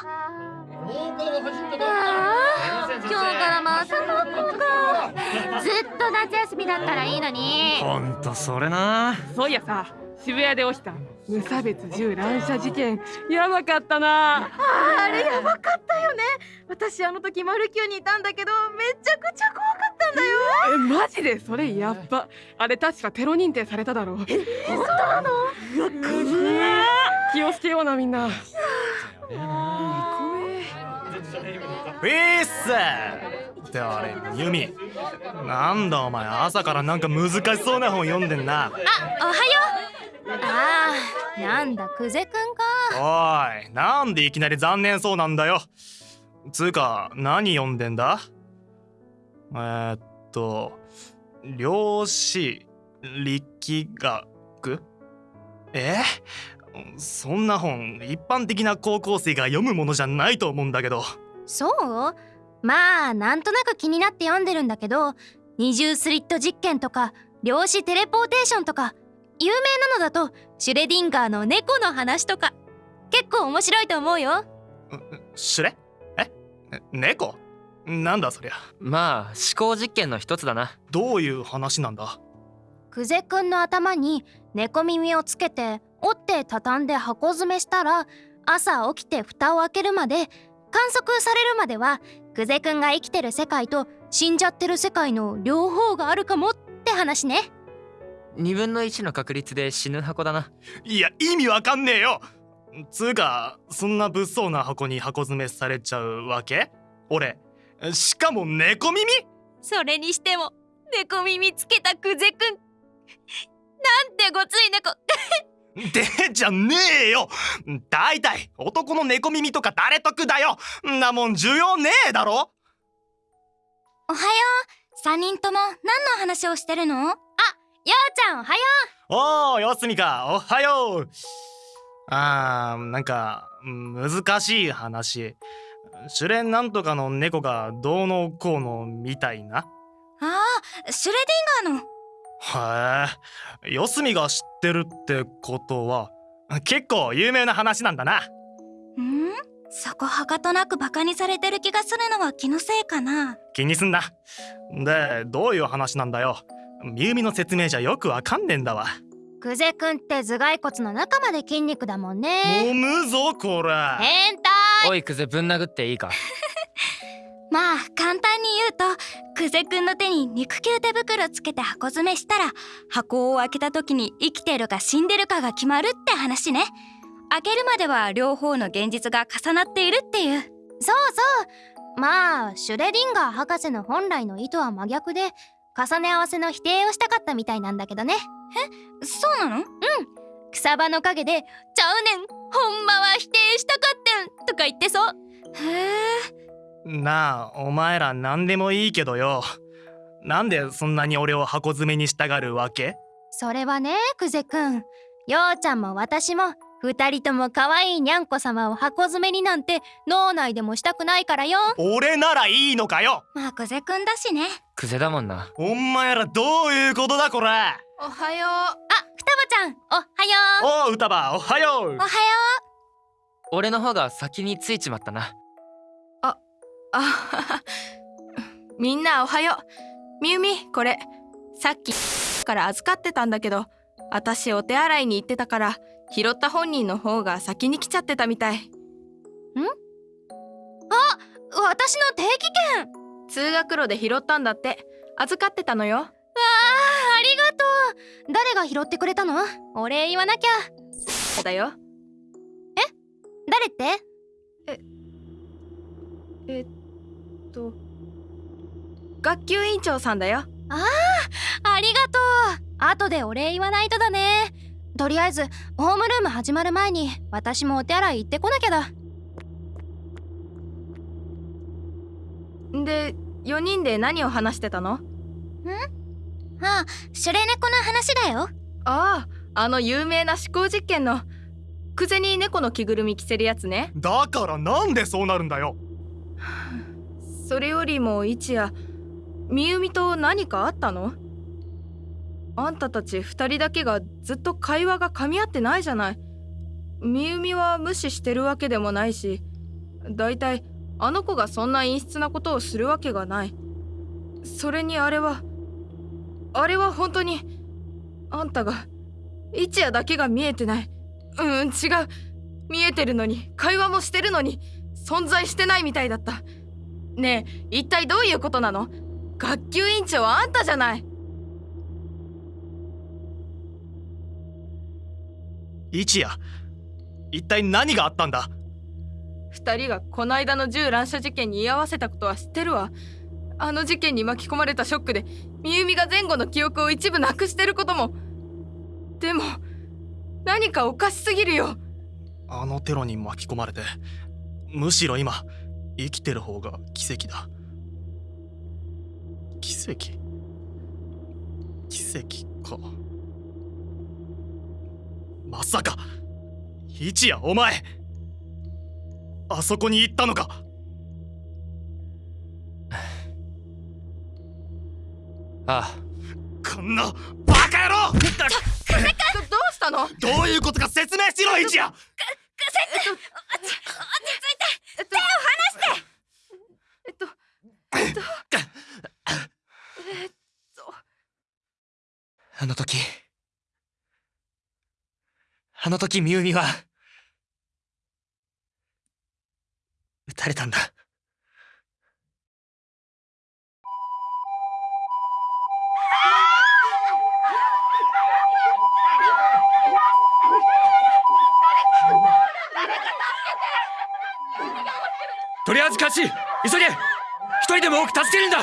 あ今日からまた学校か。ずっと夏休みだったらいいのに。ほんとそれな。そういやさ渋谷で起きた無差別銃乱射事件やばかったな。あれやばかったよね。私あの時マルキューにいたんだけどめちゃくちゃ怖かったんだよ。えマジで？それやっばあれ確かテロ認定されただろ。うえそうなの？うわくず気をつけようなみんな。ウィッスってあれユミなんだお前朝からなんか難しそうな本読んでんなあおはようああなんだ久世くんかおいなんでいきなり残念そうなんだよつうか何読んでんだえー、っと量子力学？えそんな本一般的な高校生が読むものじゃないと思うんだけど。そう？まあなんとなく気になって読んでるんだけど二重スリット実験とか量子テレポーテーションとか有名なのだとシュレディンガーの猫の話とか結構面白いと思うよ。シュレ？え猫？なんだそりゃ。まあ思考実験の一つだな。どういう話なんだ？久世くんの頭に猫耳をつけて折って畳んで箱詰めしたら朝起きて蓋を開けるまで観測されるまでは久世くんが生きてる世界と死んじゃってる世界の両方があるかもって話ね。2分の1の確率で死ぬ箱だな。いや意味わかんねえよ。つうかそんな物騒な箱に箱詰めされちゃうわけ？俺しかも猫耳？それにしても猫耳つけた久世くん。なんてごつい猫。でじゃねえよ。大体男の猫耳とか誰得だよ。んなもん需要ねえだろ。おはよう。3人とも何の話をしてるの？あようちゃんおはよおーよすみか。おはよう。あーなんか難しい話シュレンなんとかの猫がどうのこうのみたいな。ああシュレディンガーの。へえ四隅が知ってるってことは結構有名な話なんだな。ん？そこはかとなくバカにされてる気がするのは気のせいかな。気にすんな。でどういう話なんだよ。みゆみの説明じゃよくわかんねえんだわ。久世くんって頭蓋骨の中まで筋肉だもんね。揉むぞこら。変態おいクゼぶん殴っていいか？まあ簡単に言うと久世くんの手に肉球手袋つけて箱詰めしたら箱を開けた時に生きてるか死んでるかが決まるって話ね。開けるまでは両方の現実が重なっているっていう。そうそう。まあシュレディンガー博士の本来の意図は真逆で重ね合わせの否定をしたかったみたいなんだけどね。えそうなの？うん草場の陰で「ちゃうねんほんまは否定したかってん」とか言ってそう。へえ。なあお前ら何でもいいけどよ。なんでそんなに俺を箱詰めにしたがるわけ？それはね久世くん。ようちゃんも私も二人とも可愛いにゃんこ様を箱詰めになんて脳内でもしたくないからよ。俺ならいいのかよ。まあ久世くんだしね。クゼだもんな。お前らどういうことだこれ？おはよう。あ双葉ちゃんおはよおう歌ばおはよう。うおはよ俺の方が先についちまったな。あみんなおはよう。みゆみこれ。さっきから預かってたんだけど私お手洗いに行ってたから拾った本人の方が先に来ちゃってたみたい。う私の定期券。通学路で拾ったんだって。預かってたのよ誰が拾ってくれたの？お礼言わなきゃ。だよ。誰って？えっと学級委員長さんだよ。ありがとう。後でお礼言わないとだね。とりあえずホームルーム始まる前に私もお手洗い行ってこなきゃだ。で4人で何を話してたの？あシュレ猫の話だよ。あああの有名な思考実験のクゼに猫の着ぐるみ着せるやつね。だからなんでそうなるんだよ。それよりも一夜みゆみと何かあったの？あんたたち二人だけがずっと会話が噛み合ってないじゃない。みゆみは無視してるわけでもないしだいたいあの子がそんな陰湿なことをするわけがない。それにあれはあれは本当にあんたが一夜だけが見えてない。うん違う。見えてるのに会話もしてるのに存在してないみたいだった。ねえ一体どういうことなの？学級委員長はあんたじゃない。一夜？一体何があったんだ？二人がこないだの銃乱射事件に居合わせたことは知ってるわ。あの事件に巻き込まれたショックでみゆみが前後の記憶を一部なくしてることも。でも何かおかしすぎるよ。あのテロに巻き込まれてむしろ今生きてる方が奇跡だ。奇跡？奇跡か。まさか一夜お前あそこに行ったのか。ああ。こんなバカ野郎！どどうしたのどういうことか説明しろ一夜えっとえっとえっとえっとあの時あの時みゆみは撃たれたんだとりあえず勝ち。急げ。一人でも多く助けるんだ。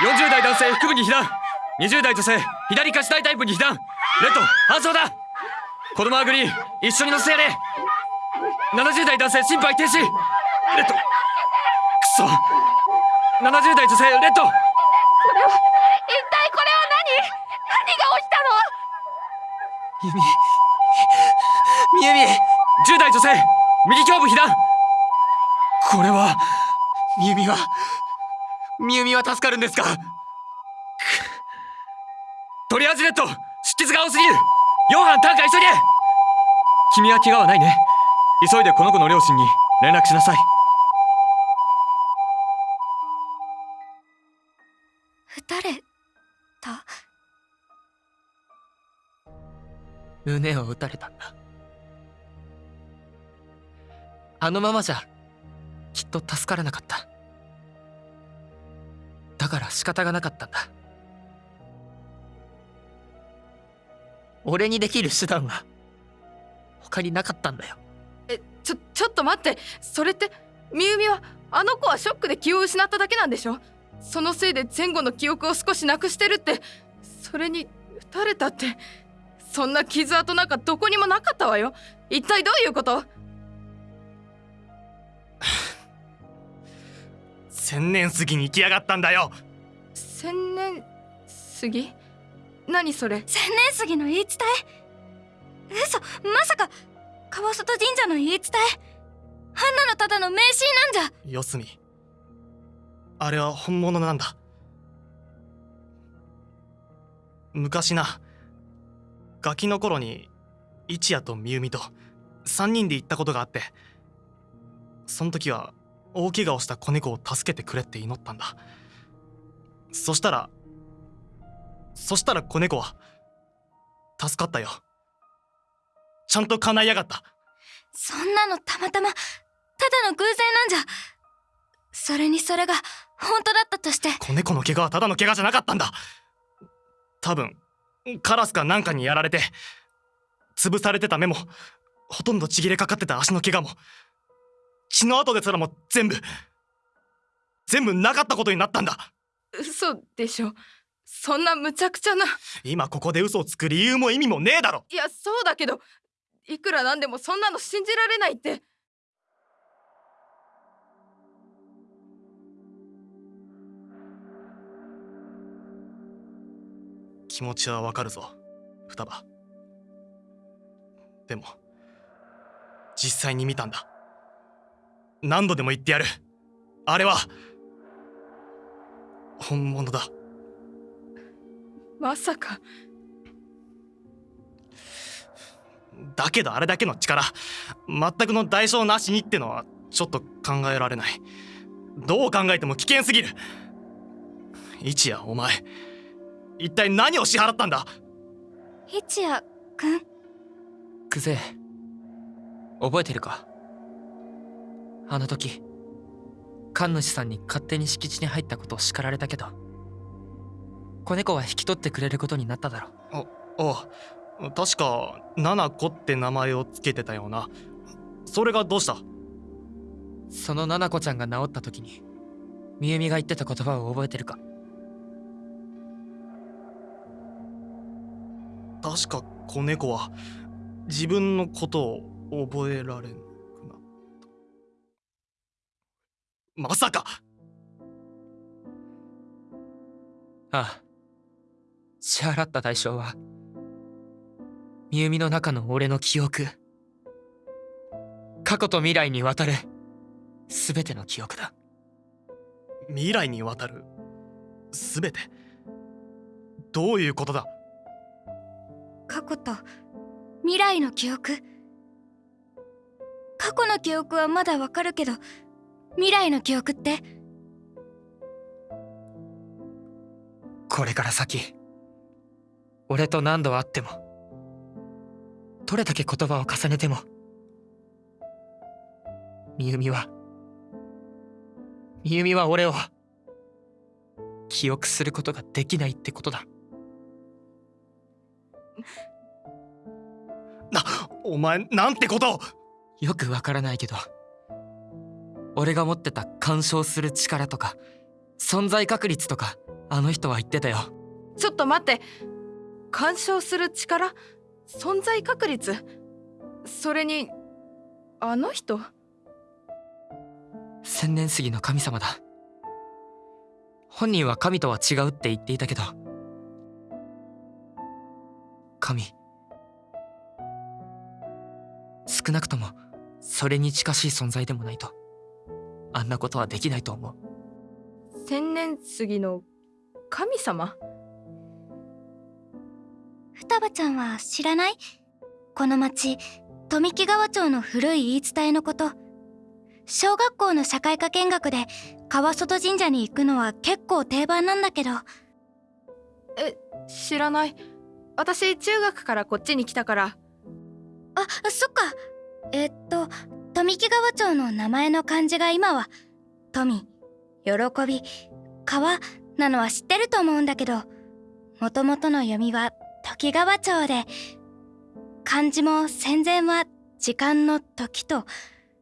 40代男性腹部に避難20代女性左下肢体タイプに避難レッド搬送だ。子供はグリーン一緒に乗せてやれ。70代男性心肺停止。レッド。くそ。70代女性レッド。これはゆみみゆみ10代女性。右胸部避難これはみゆみはみゆみは助かるんですか？くとりあえずレッド出血が多すぎる。ヨハン担架急げ。君は怪我はないね。急いでこの子の両親に連絡しなさい胸を撃たれたんだ。あのままじゃきっと助からなかった。だから仕方がなかったんだ。俺にできる手段は他になかったんだよ。えちょちょっと待って。それってみゆみはあの子はショックで気を失っただけなんでしょ？そのせいで前後の記憶を少しなくしてるってそれに撃たれたって。そんな傷跡なんかどこにもなかったわよ。一体どういうこと？千年杉に行きやがったんだよ。千年杉？何それ？千年杉の言い伝え？嘘まさか川外神社の言い伝え？ハンナのただの迷信なんじゃ。四隅。あれは本物なんだ。昔なガキの頃に一夜とみゆみと3人で行ったことがあってその時は大怪我をした子猫を助けてくれって祈ったんだ。そしたらそしたら子猫は助かったよ。ちゃんと叶いやがった。そんなのたまたまただの偶然なんじゃ。それにそれが本当だったとして。子猫の怪我はただの怪我じゃなかったんだ。多分カラスかなんかにやられて潰されてた目もほとんどちぎれかかってた足の怪我も血の跡ですらも全部全部なかったことになったんだ。嘘でしょ。そんな無茶苦茶な。今ここで嘘をつく理由も意味もねえだろ。いやそうだけどいくらなんでもそんなの信じられないって気持ちはわかるぞ。双葉。でも実際に見たんだ。何度でも言ってやる。あれは本物だ。まさか。だけどあれだけの力全くの代償なしにってのはちょっと考えられない。どう考えても危険すぎる。一夜お前一体何を支払ったんだ？一夜くんクゼ覚えてるか？あの時神主さんに勝手に敷地に入ったことを叱られたけど子猫は引き取ってくれることになっただろああ確か七子って名前をつけてたような。それがどうした？その七子ちゃんが治った時にみゆみが言ってた言葉を覚えてるか？確か子猫は自分のことを覚えられなくなった。まさか！ああ。支払った代償はみゆみの中の俺の記憶。過去と未来にわたる全ての記憶だ。未来にわたる全て。どういうことだ？過去と未来の記憶。過去の記憶はまだわかるけど未来の記憶って？これから先俺と何度会ってもどれだけ言葉を重ねてもみゆみはみゆみは俺を記憶することができないってことだ。なお前なんてことを。よくわからないけど俺が持ってた干渉する力とか存在確率とかあの人は言ってたよ。ちょっと待って。干渉する力？存在確率？それにあの人？千年杉の神様だ。本人は神とは違うって言っていたけど神。少なくともそれに近しい存在でもないとあんなことはできないと思う。千年杉の神様？双葉ちゃんは知らない？この町富木川町の古い言い伝えのこと。小学校の社会科見学で川外神社に行くのは結構定番なんだけど。あ知らない私中学からこっちに来たから。そっか。えっと富木川町の名前の漢字が今は富喜び川なのは知ってると思うんだけどもともとの読みは時川町で漢字も戦前は時間の時と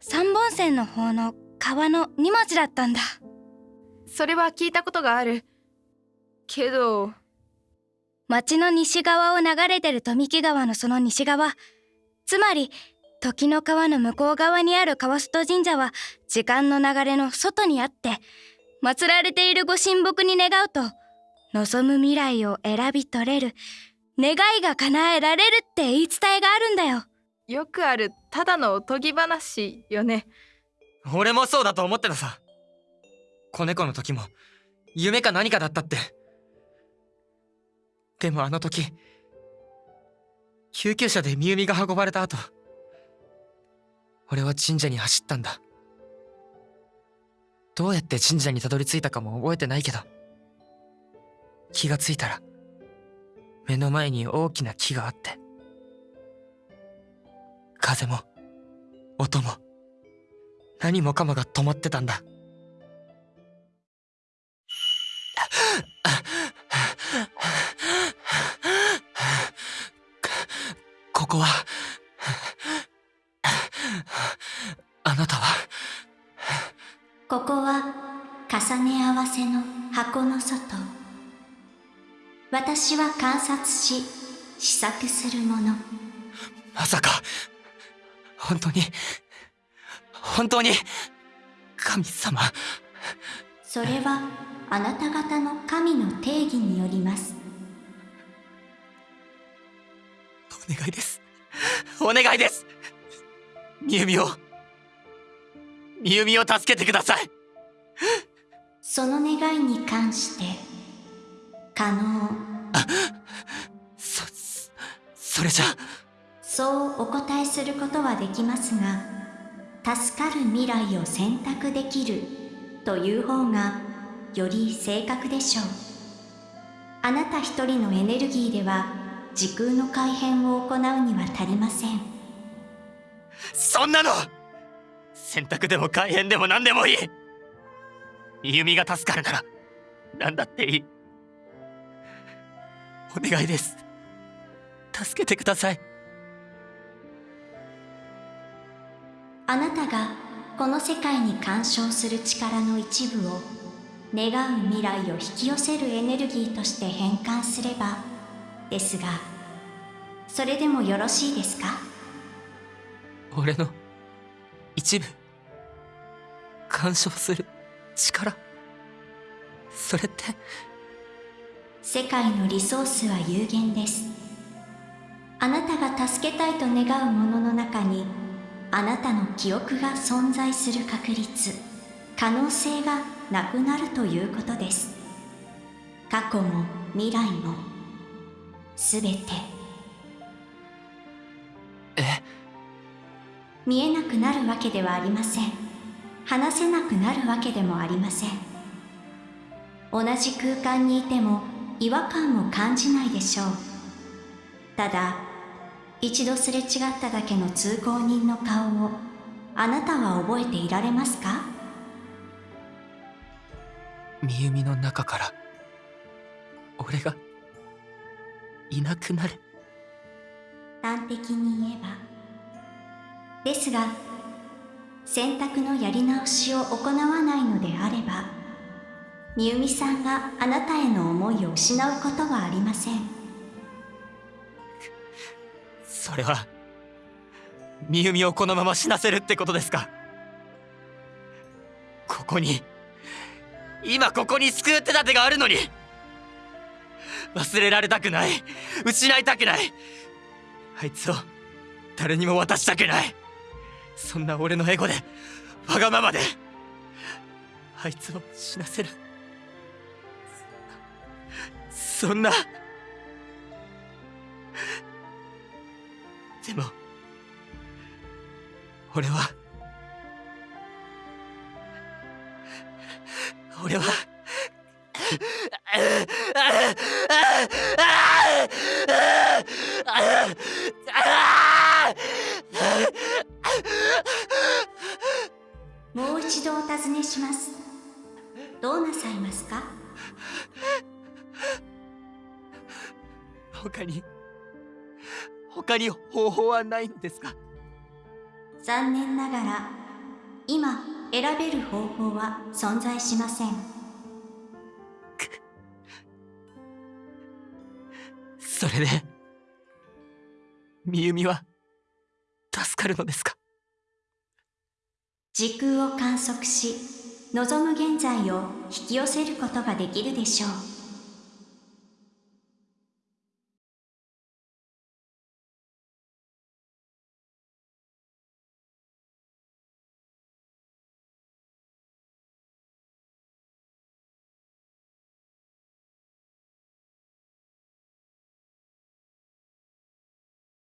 三本線の方の川の2文字だったんだ。それは聞いたことがある。けど町の西側を流れてる富木川のその西側。つまり時の川の向こう側にある川外神社は時間の流れの外にあって祀られているご神木に願うと望む未来を選び取れる。願いが叶えられるって言い伝えがあるんだよ。よくあるただのおとぎ話よね。俺もそうだと思ってたさ。子猫の時も夢か何かだったってでもあの時救急車でみゆみが運ばれた後俺は神社に走ったんだ。どうやって神社にたどり着いたかも覚えてないけど気がついたら目の前に大きな木があって風も音も何もかもが止まってたんだ。ここは。あなたは。ここは重ね合わせの箱の外。私は観察し試作するもの。まさか。本当に。本当に。神様。それはあなた方の神の定義によります。お願いですお願いです。みゆみを。みゆみを助けてください。その願いに関して可能。そそれじゃ。そうお答えすることはできますが助かる未来を選択できるという方がより正確でしょう。あなた一人のエネルギーでは時空の改変を行うには足りません。そんなの！選択でも改変でも何でもいい！みゆみが助かるなら何だっていい。お願いです。助けてください。あなたがこの世界に干渉する力の一部を願う未来を引き寄せるエネルギーとして変換すればですがそれでもよろしいですか？俺の一部干渉する力。それって。世界のリソースは有限です。あなたが助けたいと願うものの中にあなたの記憶が存在する確率可能性がなくなるということです。過去も未来もすべて。え？見えなくなるわけではありません。話せなくなるわけでもありません。同じ空間にいても違和感を感じないでしょう。ただ一度すれ違っただけの通行人の顔をあなたは覚えていられますか？みゆみの中から俺がいなくなる。端的に言えばですが選択のやり直しを行わないのであればみゆみさんがあなたへの思いを失うことはありません。それはみゆみをこのまま死なせるってことですか？ここに今ここに救う手立てがあるのに忘れられたくない。失いたくない。あいつを誰にも渡したくない。そんな俺のエゴでわがままであいつを死なせる。そんな。でも俺は俺はもう一度お尋ねします。どうなさいますか？他に他に方法はないんですか？残念ながら今選べる方法は存在しません。それでみゆみは助かるのですか？時空を観測し望む現在を引き寄せることができるでしょう。